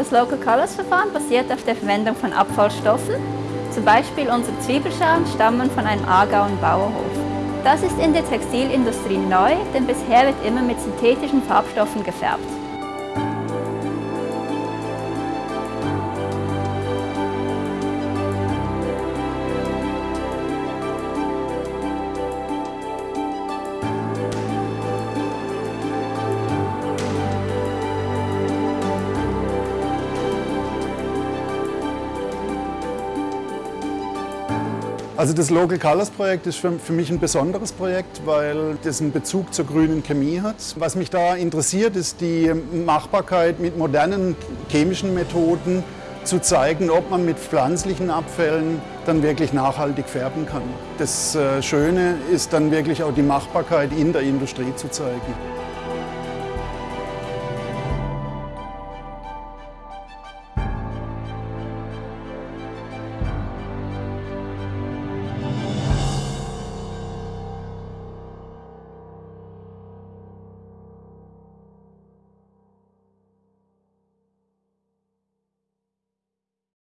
Das Local Colors Verfahren basiert auf der Verwendung von Abfallstoffen. Zum Beispiel unsere Zwiebelschalen stammen von einem Aargauer Bauerhof. Das ist in der Textilindustrie neu, denn bisher wird immer mit synthetischen Farbstoffen gefärbt. Also das Local Colors Projekt ist für, für, mich ein besonderes Projekt, weil das einen Bezug zur grünen Chemie hat. Was mich da interessiert, ist die Machbarkeit mit modernen chemischen Methoden zu zeigen, ob man mit pflanzlichen Abfällen dann wirklich nachhaltig färben kann. Das äh, Schöne ist dann wirklich auch die Machbarkeit in der Industrie zu zeigen.